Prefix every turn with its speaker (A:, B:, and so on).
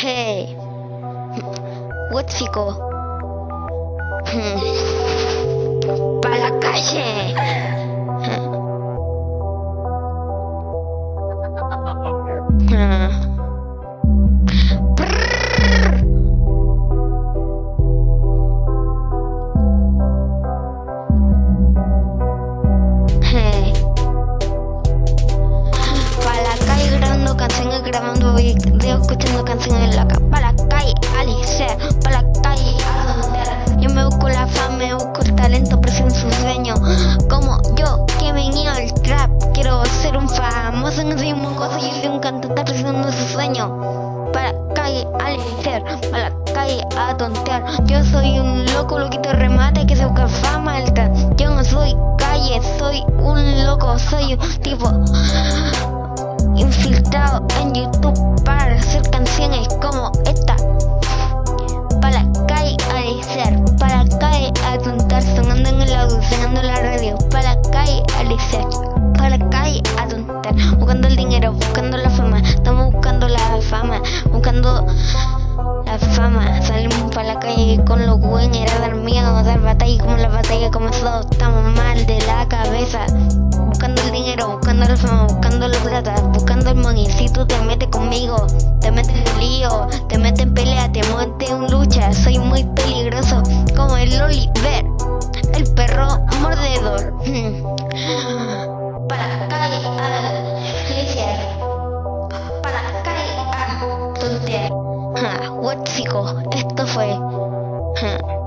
A: Hey. What chico? Para videos, escuchando canciones calle. Para la calle, Alice, para la calle, yo me busco la fama, me busco el talento, presión su sueño. Como yo, que venía al trap, quiero ser un famoso en ese cosa, yo soy un cantante presionando su sueño. Para la calle, Alice, para calle, a tontear. Yo soy un loco, loquito remate que se busca fama alta. Yo no soy calle, soy un loco, soy un tipo infiltrado en YouTube la radio. Para la calle a desear, para la calle a buscando el dinero, buscando la fama. Estamos buscando la fama, buscando la fama. Salimos para la calle con los buenos, era dar miedo, dar batalla como la batalla comenzó. Estamos mal de la cabeza. Buscando el dinero, buscando la fama, buscando la plata, buscando el money. Si tú te metes conmigo, te metes en lío, te metes en pelea, te metes en lucha. Soy muy peligroso, como el Oliver, el perro mordedor. Para calle a iglesia, para calle a tontear. Ja, what chico, esto fue. Ja.